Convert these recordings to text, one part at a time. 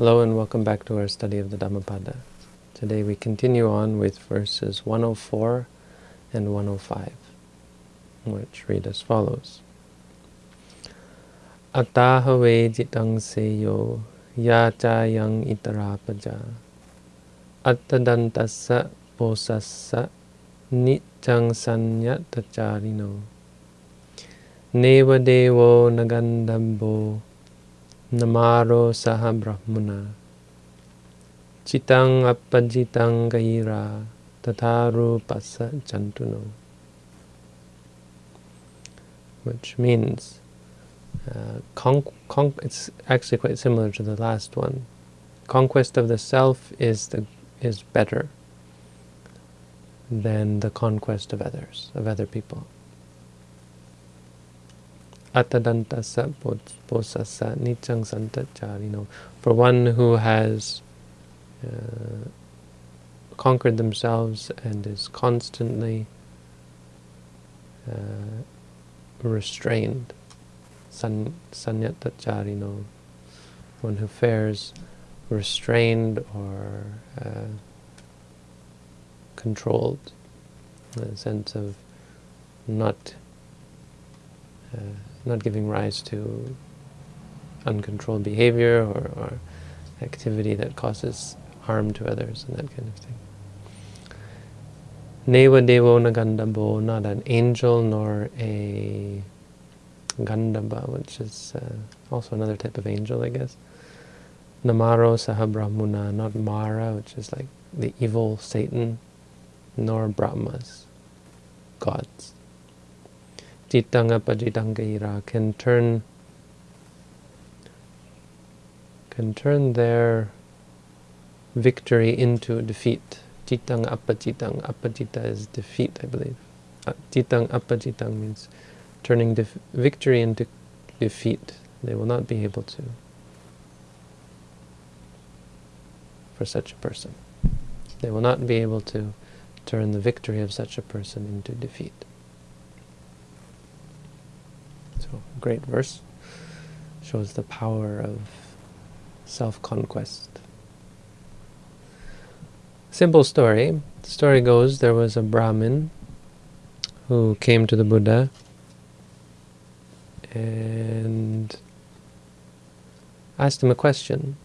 Hello and welcome back to our study of the Dhammapada. Today we continue on with verses 104 and 105, which read as follows. Attahave jitang seyo yachayang itarapaja attadantassa posassa nichang sanyatacharino neva devo nagandambo namaro saha brahmuna. Chitang appajitang gaira tataru pasa which means uh, it's actually quite similar to the last one. Conquest of the self is the is better than the conquest of others of other people Atadantasa posasa nichang santacharino. For one who has uh, conquered themselves and is constantly uh, restrained, san, sanyatacharino, one who fares restrained or uh, controlled, in a sense of not not giving rise to uncontrolled behavior or, or, activity that causes harm to others and that kind of thing. Neva Devo Nagandabo, not an angel nor a Gandhaba, which is uh, also another type of angel, I guess. Namaro Sahabrahmuna, not Mara, which is like the evil Satan, nor Brahmas, gods. Jitanga Pajitangaira can turn can turn their victory into defeat. Jitang apajitang. Apajita is defeat, I believe. Uh, Jitang apajitang means turning victory into defeat. They will not be able to for such a person. They will not be able to turn the victory of such a person into defeat. So, great verse. Shows the power of self-conquest. Simple story. The story goes there was a Brahmin who came to the Buddha and asked him a question.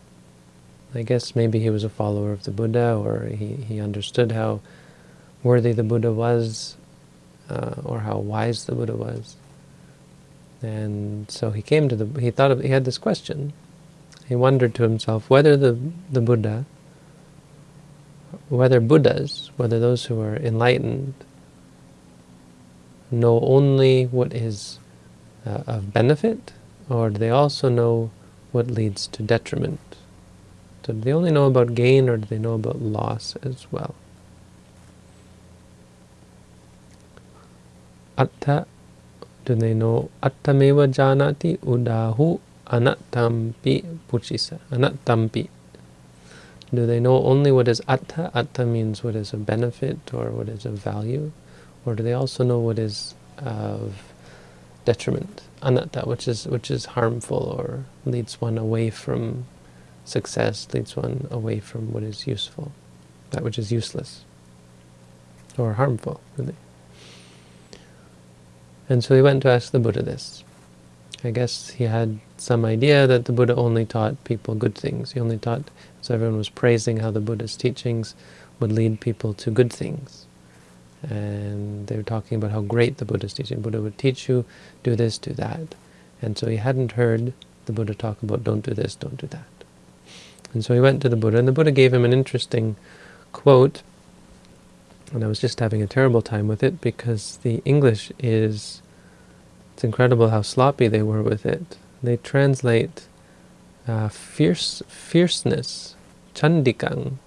I guess maybe he was a follower of the Buddha or he, he understood how worthy the Buddha was uh, or how wise the Buddha was. And so he came to the, he thought of, he had this question. He wondered to himself whether the, the Buddha, whether Buddhas, whether those who are enlightened, know only what is uh, of benefit, or do they also know what leads to detriment? So do they only know about gain, or do they know about loss as well? Atta do they know attameva janati udahu anattampi puchisa? Anattampi. Do they know only what is atta? Atta means what is of benefit or what is of value. Or do they also know what is of detriment? Anatta, which is which is harmful or leads one away from success, leads one away from what is useful, that which is useless or harmful, really. And so he went to ask the Buddha this. I guess he had some idea that the Buddha only taught people good things. He only taught, so everyone was praising how the Buddha's teachings would lead people to good things. And they were talking about how great the Buddha's teaching. Buddha would teach you, do this, do that. And so he hadn't heard the Buddha talk about don't do this, don't do that. And so he went to the Buddha, and the Buddha gave him an interesting quote and I was just having a terrible time with it because the English is, it's incredible how sloppy they were with it. They translate uh, fierce fierceness, chandikang,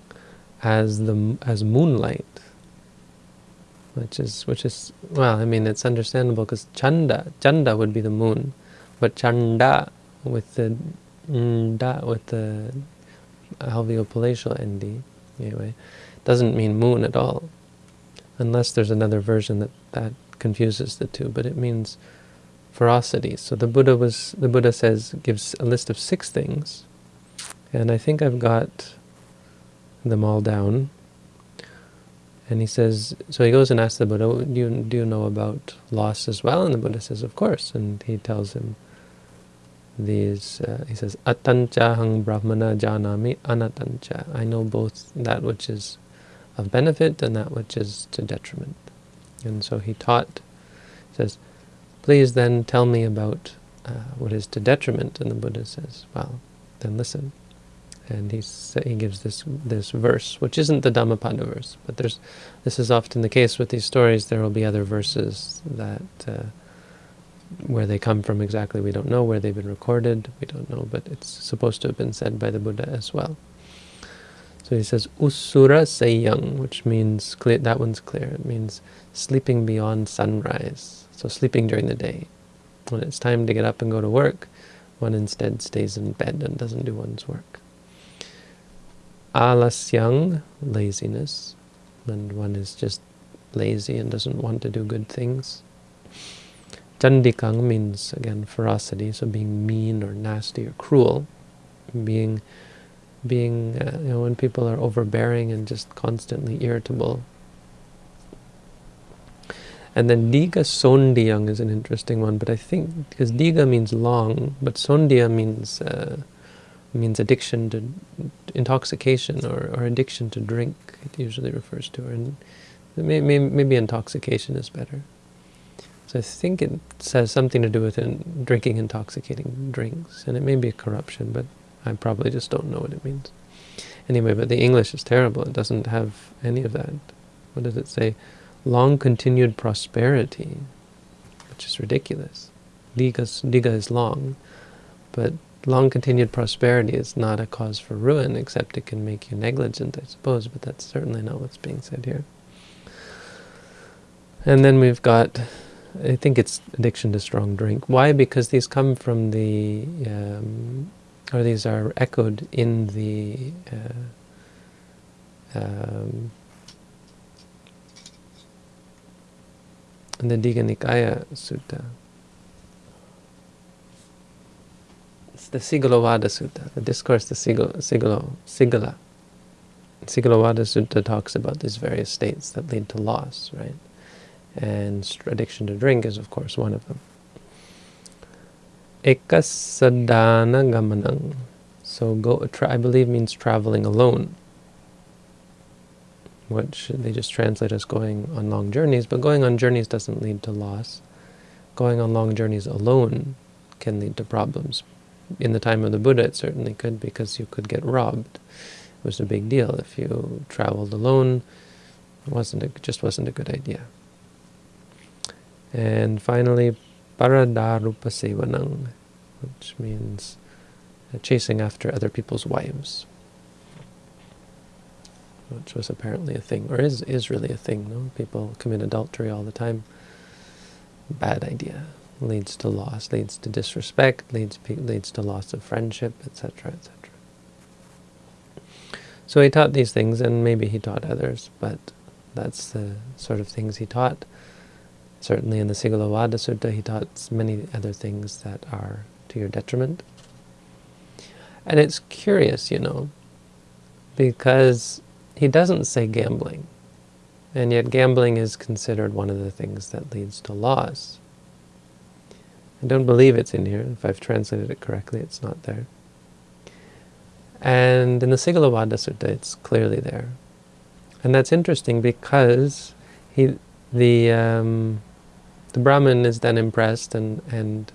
as the as moonlight, which is which is well, I mean it's understandable because chanda chanda would be the moon, but chanda with the nda with the alveopalatal nd anyway doesn't mean moon at all unless there's another version that, that confuses the two, but it means ferocity. So the Buddha was the Buddha says gives a list of six things, And I think I've got them all down. And he says, so he goes and asks the Buddha, do you, do you know about loss as well? And the Buddha says, of course. And he tells him these, uh, he says, Atancha hang brahmana janami anatancha. I know both that which is of benefit and that which is to detriment. And so he taught, says, please then tell me about uh, what is to detriment. And the Buddha says, well, then listen and he he gives this this verse, which isn't the Dhammapada verse, but there's this is often the case with these stories. There will be other verses that uh, where they come from exactly we don't know, where they've been recorded we don't know, but it's supposed to have been said by the Buddha as well. So he says usura seyang, which means clear. That one's clear. It means sleeping beyond sunrise. So sleeping during the day. When it's time to get up and go to work, one instead stays in bed and doesn't do one's work alasyang, laziness, and one is just lazy and doesn't want to do good things. Chandikang means, again, ferocity, so being mean or nasty or cruel, being, being uh, you know, when people are overbearing and just constantly irritable. And then Diga Sondiyang is an interesting one, but I think, because Diga means long, but Sondiya means uh, means addiction to intoxication or, or addiction to drink, it usually refers to. And maybe, maybe intoxication is better. So I think it has something to do with in drinking intoxicating drinks. And it may be a corruption, but I probably just don't know what it means. Anyway, but the English is terrible. It doesn't have any of that. What does it say? Long continued prosperity, which is ridiculous. Diga, diga is long, but long continued prosperity is not a cause for ruin, except it can make you negligent, I suppose, but that's certainly not what's being said here. And then we've got, I think it's addiction to strong drink. Why? Because these come from the, um, or these are echoed in the uh, um, the Digha Nikaya Sutta. It's the Sigalovada Sutta, the discourse, the Sigalo, Sigalo, Sigala. Sigalovada Sutta talks about these various states that lead to loss, right? And addiction to drink is, of course, one of them. Ekasadana gamanang. So go, try. I believe means traveling alone, which they just translate as going on long journeys, but going on journeys doesn't lead to loss. Going on long journeys alone can lead to problems in the time of the Buddha, it certainly could, because you could get robbed. It was a big deal. If you traveled alone, it wasn't a, just wasn't a good idea. And finally, paradarupa which means chasing after other people's wives, which was apparently a thing, or is, is really a thing. No? People commit adultery all the time. Bad idea leads to loss, leads to disrespect, leads leads to loss of friendship, etc., etc. So he taught these things, and maybe he taught others, but that's the sort of things he taught. Certainly in the Sigalovada Sutta, he taught many other things that are to your detriment. And it's curious, you know, because he doesn't say gambling, and yet gambling is considered one of the things that leads to loss. I don't believe it's in here. If I've translated it correctly, it's not there. And in the Sigalovada Sutta, it's clearly there. And that's interesting because he, the, um, the Brahmin is then impressed and, and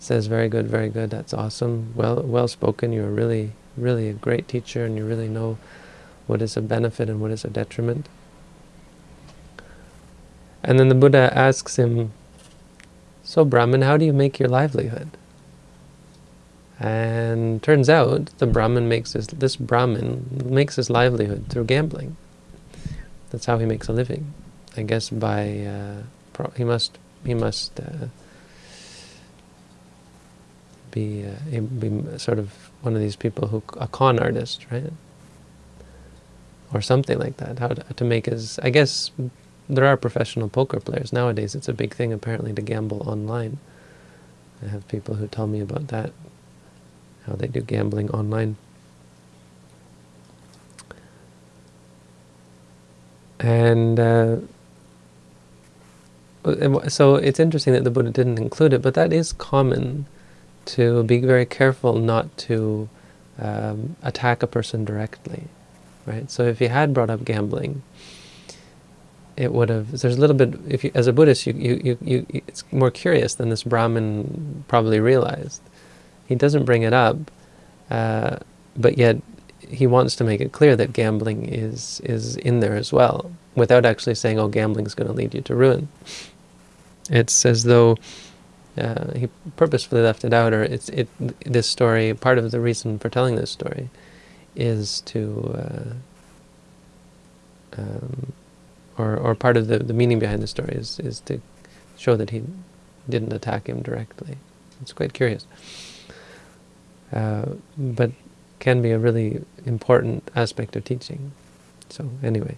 says, very good, very good, that's awesome, well, well spoken, you're really, really a great teacher and you really know what is a benefit and what is a detriment. And then the Buddha asks him, so Brahman, how do you make your livelihood? And turns out the Brahmin makes his, this Brahmin makes his livelihood through gambling. That's how he makes a living. I guess by, uh, he must, he must uh, be uh, be sort of one of these people who a con artist, right? Or something like that. How to, to make his? I guess there are professional poker players nowadays. It's a big thing apparently to gamble online. I have people who tell me about that, how they do gambling online. And uh, so it's interesting that the Buddha didn't include it, but that is common to be very careful not to um, attack a person directly, right? So if he had brought up gambling, it would have. There's a little bit. If you, as a Buddhist, you, you, you, you, it's more curious than this Brahmin probably realized. He doesn't bring it up, uh, but yet he wants to make it clear that gambling is is in there as well, without actually saying, "Oh, gambling is going to lead you to ruin." It's as though uh, he purposefully left it out, or it's it. This story, part of the reason for telling this story, is to, uh, um, or or part of the the meaning behind the story is is to show that he didn't attack him directly. It's quite curious, uh, but can be a really important aspect of teaching. So anyway,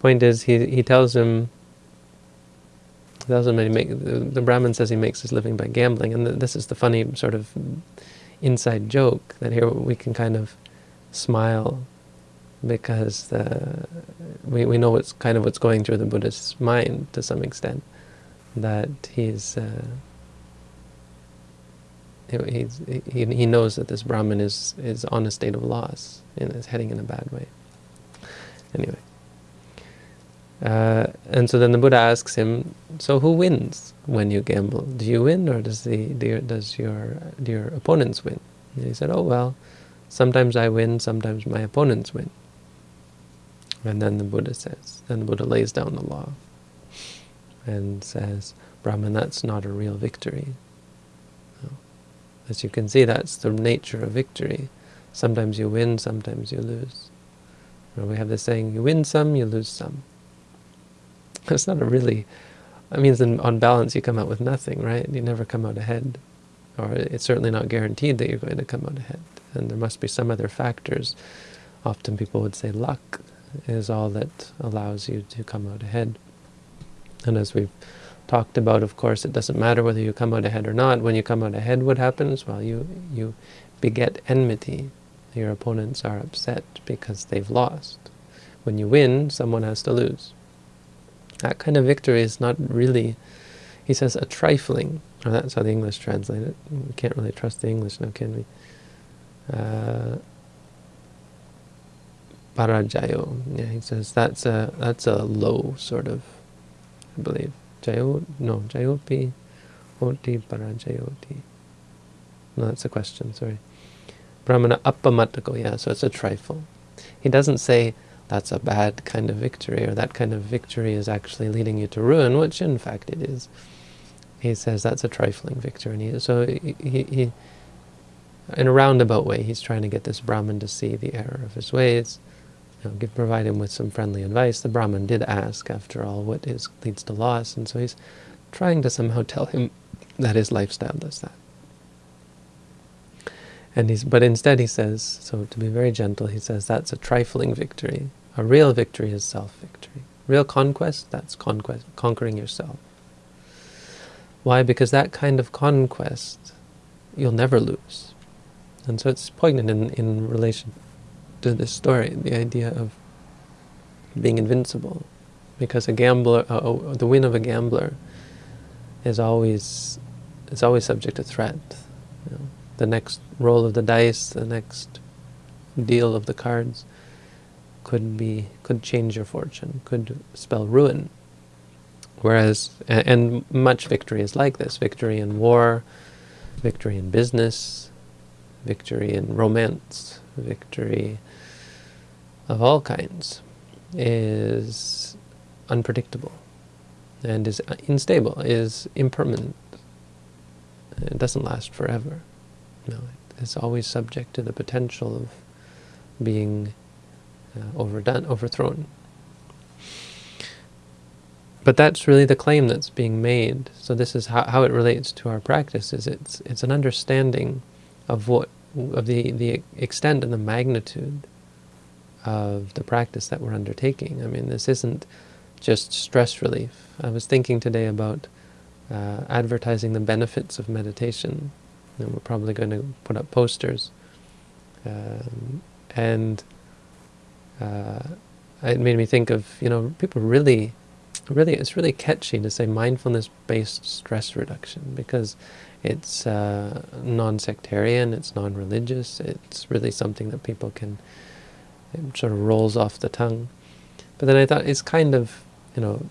point is he he tells him doesn't make the, the Brahmin says he makes his living by gambling, and the, this is the funny sort of inside joke that here we can kind of smile because the, we we know what's kind of what's going through the Buddhist's mind to some extent, that he's. Uh, he, he, he knows that this Brahmin is, is on a state of loss and is heading in a bad way. Anyway. Uh, and so then the Buddha asks him, so who wins when you gamble? Do you win or does, the, do does your, do your opponents win? And he said, oh well, sometimes I win, sometimes my opponents win. And then the Buddha says, then the Buddha lays down the law and says, Brahman, that's not a real victory. As you can see, that's the nature of victory. Sometimes you win, sometimes you lose. we have the saying, you win some, you lose some. It's not a really, I mean, on balance you come out with nothing, right? You never come out ahead. Or it's certainly not guaranteed that you're going to come out ahead. And there must be some other factors. Often people would say luck is all that allows you to come out ahead. And as we've talked about, of course, it doesn't matter whether you come out ahead or not. When you come out ahead, what happens? Well, you, you beget enmity. Your opponents are upset because they've lost. When you win, someone has to lose. That kind of victory is not really, he says, a trifling, or that's how the English translate it. We can't really trust the English now, can we? Uh, parajayo. Yeah, he says that's a that's a low sort of, I believe. Jayo, no, jayopi, oti parajayoti. No, that's a question, sorry. Brahmana appamatako, yeah, so it's a trifle. He doesn't say that's a bad kind of victory, or that kind of victory is actually leading you to ruin, which in fact it is. He says that's a trifling victory. And he, so he, he, he, in a roundabout way, he's trying to get this Brahman to see the error of his ways, you know, give, provide him with some friendly advice. The Brahmin did ask, after all, what is, leads to loss, and so he's trying to somehow tell him that his lifestyle does that. And he's, but instead he says, so to be very gentle, he says that's a trifling victory. A real victory is self-victory. Real conquest, that's conquest, conquering yourself. Why? Because that kind of conquest, you'll never lose. And so it's poignant in, in relation to this story, the idea of being invincible. Because a gambler, uh, uh, the win of a gambler is always, is always subject to threat. You know, the next roll of the dice, the next deal of the cards could be could change your fortune, could spell ruin. Whereas, and much victory is like this: victory in war, victory in business, victory in romance, victory of all kinds is unpredictable and is unstable, is impermanent. It doesn't last forever. No, it's always subject to the potential of being uh, overdone, overthrown. But that's really the claim that's being made. So this is how, how it relates to our practice. Is it's it's an understanding of what of the the extent and the magnitude of the practice that we're undertaking. I mean, this isn't just stress relief. I was thinking today about uh, advertising the benefits of meditation and we're probably going to put up posters. Um, and uh, it made me think of, you know, people really, really, it's really catchy to say mindfulness-based stress reduction because it's uh, non-sectarian, it's non-religious, it's really something that people can, it sort of rolls off the tongue. But then I thought it's kind of, you know,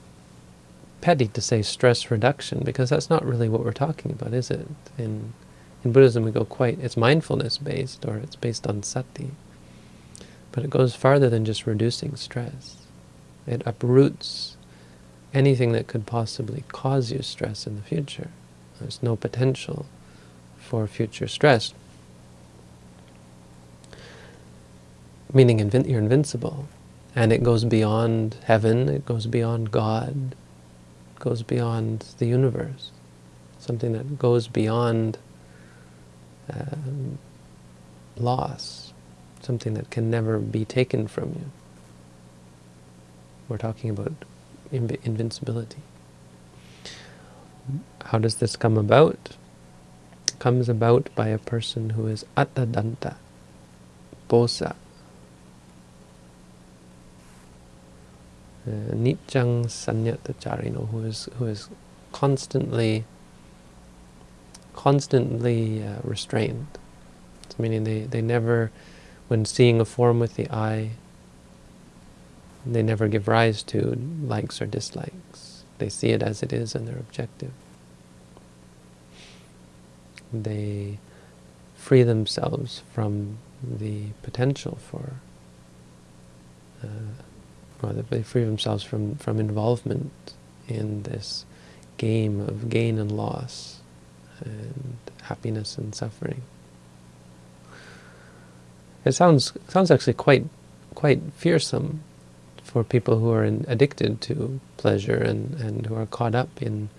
petty to say stress reduction because that's not really what we're talking about, is it? In in Buddhism we go quite, it's mindfulness based or it's based on sati. But it goes farther than just reducing stress. It uproots anything that could possibly cause you stress in the future. There's no potential for future stress. Meaning you're invincible. And it goes beyond heaven, it goes beyond God, it goes beyond the universe. Something that goes beyond um, loss, something that can never be taken from you. We're talking about inv invincibility. How does this come about? It comes about by a person who is attadanta, bosa, uh, nitjang sanyatacharino, who is who is constantly constantly uh, restrained. It's meaning they, they never, when seeing a form with the eye, they never give rise to likes or dislikes. They see it as it is and they're objective. They free themselves from the potential for, uh, or they free themselves from, from involvement in this game of gain and loss and happiness and suffering. It sounds sounds actually quite quite fearsome for people who are in, addicted to pleasure and, and who are caught up in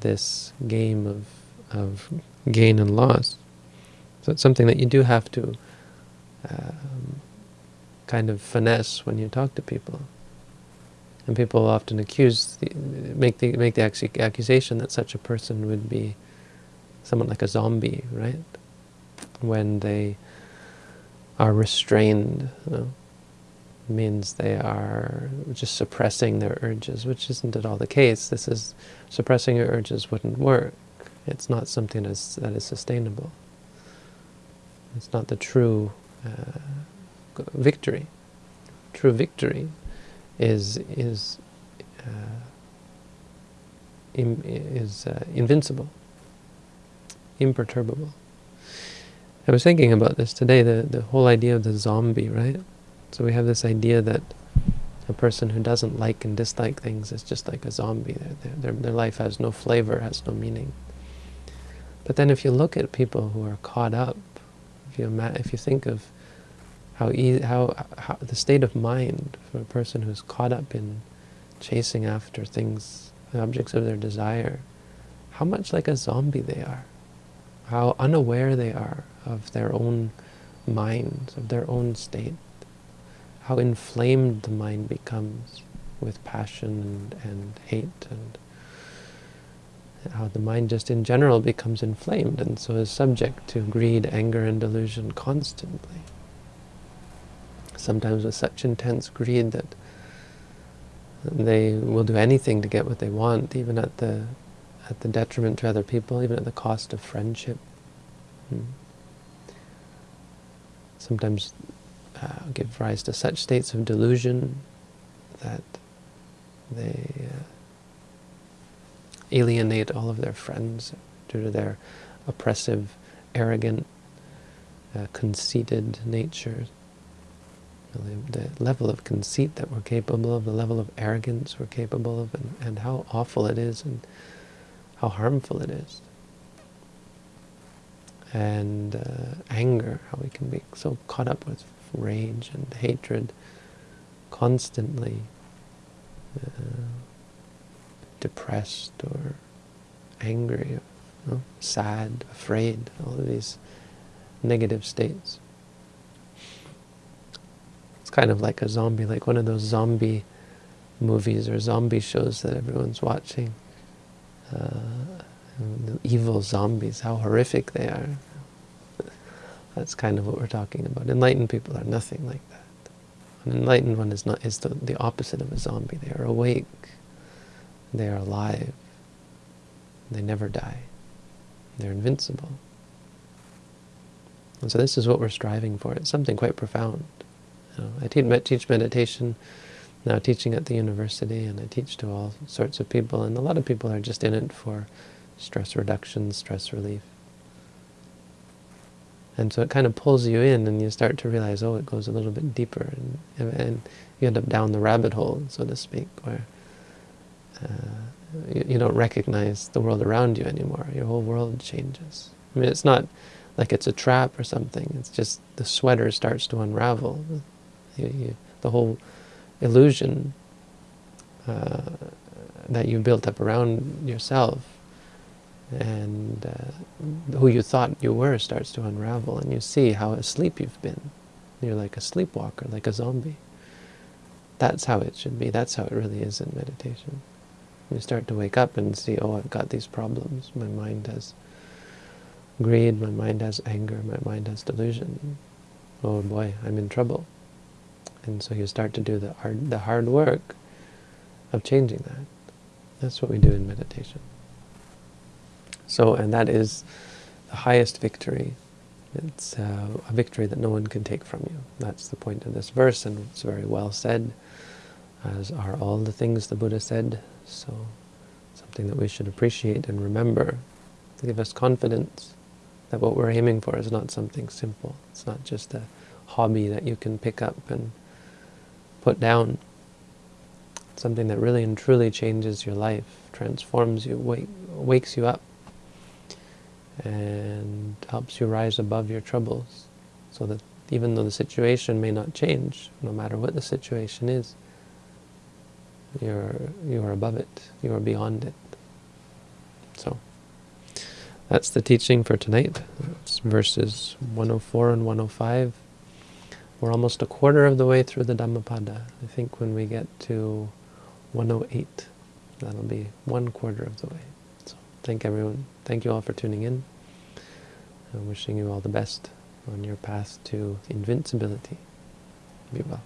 this game of, of gain and loss. So it's something that you do have to um, kind of finesse when you talk to people. And people often accuse, make the make the accusation that such a person would be somewhat like a zombie, right? When they are restrained, you know, means they are just suppressing their urges, which isn't at all the case. This is suppressing your urges wouldn't work. It's not something that's, that is sustainable. It's not the true uh, victory. True victory is is uh, is uh, invincible imperturbable. I was thinking about this today, the, the whole idea of the zombie, right? So we have this idea that a person who doesn't like and dislike things is just like a zombie. Their, their, their life has no flavor, has no meaning. But then if you look at people who are caught up, if you, if you think of how, how, how the state of mind for a person who's caught up in chasing after things, objects of their desire, how much like a zombie they are how unaware they are of their own minds, of their own state, how inflamed the mind becomes with passion and, and hate, and how the mind just in general becomes inflamed and so is subject to greed, anger, and delusion constantly. Sometimes with such intense greed that they will do anything to get what they want, even at the at the detriment to other people, even at the cost of friendship. Hmm. Sometimes uh, give rise to such states of delusion that they uh, alienate all of their friends due to their oppressive, arrogant, uh, conceited nature. The level of conceit that we're capable of, the level of arrogance we're capable of, and, and how awful it is and how harmful it is. And uh, anger, how we can be so caught up with rage and hatred, constantly uh, depressed or angry, or, you know, sad, afraid, all of these negative states. It's kind of like a zombie, like one of those zombie movies or zombie shows that everyone's watching uh, evil zombies, how horrific they are. That's kind of what we're talking about. Enlightened people are nothing like that. An enlightened one is not is the, the opposite of a zombie. They are awake. They are alive. They never die. They're invincible. And so this is what we're striving for. It's something quite profound. I teach meditation, now teaching at the university, and I teach to all sorts of people, and a lot of people are just in it for stress reduction, stress relief. And so it kind of pulls you in, and you start to realize, oh, it goes a little bit deeper, and, and you end up down the rabbit hole, so to speak, where uh, you, you, don't recognize the world around you anymore. Your whole world changes. I mean, it's not like it's a trap or something. It's just the sweater starts to unravel. You, you, the whole illusion uh, that you built up around yourself and uh, who you thought you were starts to unravel and you see how asleep you've been. You're like a sleepwalker, like a zombie. That's how it should be. That's how it really is in meditation. You start to wake up and see, oh, I've got these problems. My mind has greed, my mind has anger, my mind has delusion. Oh boy, I'm in trouble. And so you start to do the hard, the hard work of changing that. That's what we do in meditation. So, and that is the highest victory. It's uh, a victory that no one can take from you. That's the point of this verse, and it's very well said, as are all the things the Buddha said. So, something that we should appreciate and remember to give us confidence that what we're aiming for is not something simple. It's not just a hobby that you can pick up and put down. Something that really and truly changes your life, transforms you, wake, wakes you up and helps you rise above your troubles so that even though the situation may not change, no matter what the situation is, you're, you're above it, you're beyond it. So, that's the teaching for tonight. It's verses 104 and 105. We're almost a quarter of the way through the Dhammapada. I think when we get to 108, that'll be one quarter of the way. So thank everyone. Thank you all for tuning in. I'm wishing you all the best on your path to invincibility. Be well.